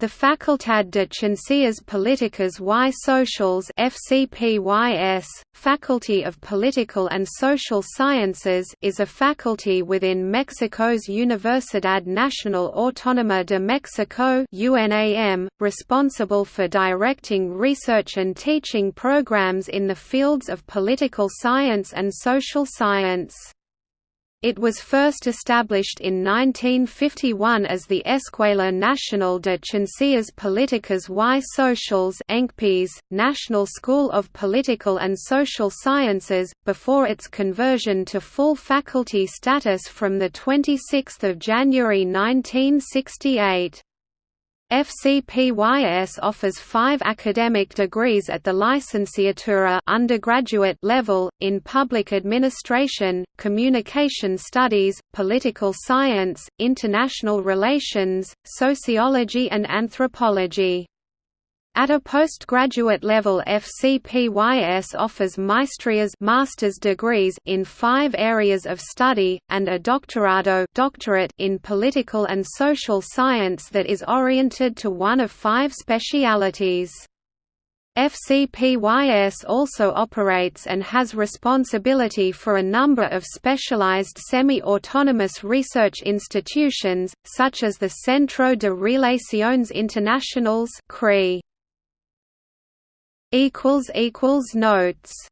The Facultad de Ciencias Políticas y Sociales FCPYS, Faculty of Political and Social Sciences is a faculty within Mexico's Universidad Nacional Autónoma de Mexico UNAM, responsible for directing research and teaching programs in the fields of political science and social science. It was first established in 1951 as the Escuela Nacional de Ciencias Políticas y Sociales National School of Political and Social Sciences, before its conversion to full faculty status from 26 January 1968. FCPYS offers five academic degrees at the licenciatura undergraduate level, in public administration, communication studies, political science, international relations, sociology and anthropology. At a postgraduate level FCPYS offers maestrías master's degrees in five areas of study, and a doctorado doctorate in political and social science that is oriented to one of five specialities. FCPYS also operates and has responsibility for a number of specialized semi-autonomous research institutions, such as the Centro de Relaciones Internacionales Notes